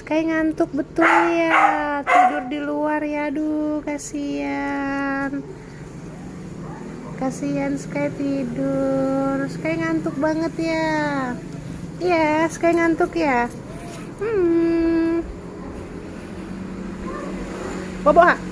Sky ngantuk betul ya. Tidur di luar ya aduh kasihan. Kasihan Sky tidur. Sky ngantuk banget ya. Iya Sky ngantuk ya. Hmm. Bobo ha.